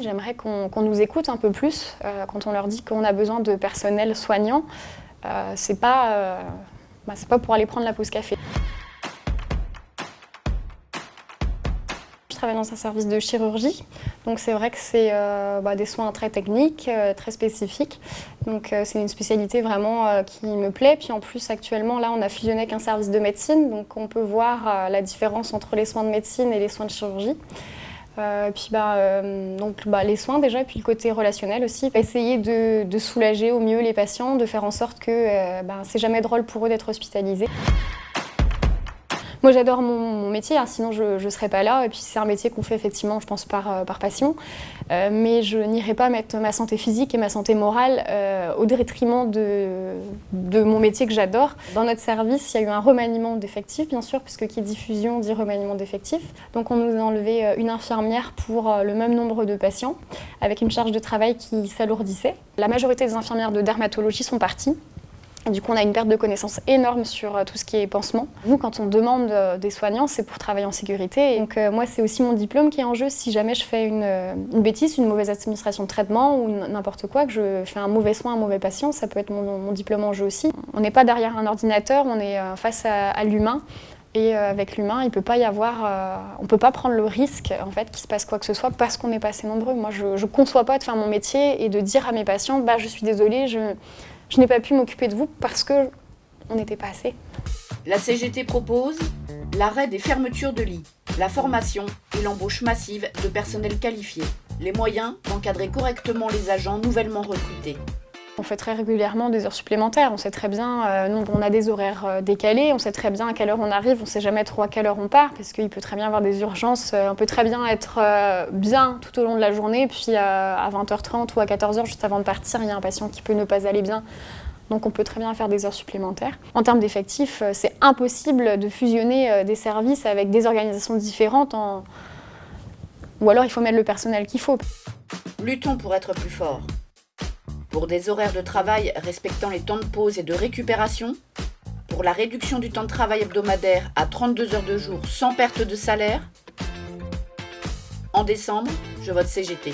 J'aimerais qu'on nous écoute un peu plus euh, quand on leur dit qu'on a besoin de personnel soignant. Euh, c'est pas, euh, bah, pas pour aller prendre la pause café. Travaille dans un service de chirurgie, donc c'est vrai que c'est bah, des soins très techniques, très spécifiques. Donc c'est une spécialité vraiment qui me plaît. Puis en plus actuellement là on a fusionné avec un service de médecine, donc on peut voir la différence entre les soins de médecine et les soins de chirurgie. Euh, puis bah, euh, donc, bah, les soins déjà, puis le côté relationnel aussi. Essayer de, soulager au mieux les patients, de faire en sorte que euh, bah, c'est jamais drôle pour eux d'être hospitalisés. Moi j'adore mon, métier, hein, sinon je ne serais pas là. Et puis c'est un métier qu'on fait effectivement, je pense, par, euh, passion. Euh, mais je n'irai pas mettre ma santé physique et ma santé morale euh, au détriment de, de mon métier que j'adore. Dans notre service, il y a eu un remaniement d'effectifs, bien sûr, puisque qui dit fusion dit remaniement d'effectifs. Donc on nous a enlevé une infirmière pour le même nombre de patients, avec une charge de travail qui s'alourdissait. La majorité des infirmières de dermatologie sont parties. Du coup, on a une perte de connaissances énorme sur euh, tout ce qui est pansement. Nous, quand on demande euh, des soignants, c'est pour travailler en sécurité. donc, euh, moi, c'est aussi mon diplôme qui est en jeu. Si jamais je fais une, bêtise, une mauvaise administration de traitement ou n'importe quoi, que je fais un mauvais soin à un mauvais patient, ça peut être mon, diplôme en jeu aussi. On n'est pas derrière un ordinateur, on est face à, l'humain. Et avec l'humain, il peut pas y avoir, on peut pas prendre le risque en fait qu'il se passe quoi que ce soit parce qu'on n'est pas assez nombreux. Moi, je, ne conçois pas de faire mon métier et de dire à mes patients, bah je suis désolée, je je n'ai pas pu m'occuper de vous parce que on n'était pas assez. La CGT propose l'arrêt des fermetures de lits, la formation et l'embauche massive de personnel qualifié, les moyens d'encadrer correctement les agents nouvellement recrutés. On fait très régulièrement des heures supplémentaires, on sait très bien, euh, on a des horaires euh, décalés, on sait très bien à quelle heure on arrive, on sait jamais trop à quelle heure on part, parce qu'il peut très bien y avoir des urgences, euh, on peut très bien être bien tout au long de la journée, puis à 20h30 ou à 14h, juste avant de partir, il y a un patient qui peut ne pas aller bien, donc on peut très bien faire des heures supplémentaires. En termes d'effectifs, c'est impossible de fusionner des services avec des organisations différentes, ou alors il faut mettre le personnel qu'il faut. Luttons pour être plus fort pour des horaires de travail respectant les temps de pause et de récupération, pour la réduction du temps de travail hebdomadaire à 32 heures de jour sans perte de salaire. En décembre, je vote CGT.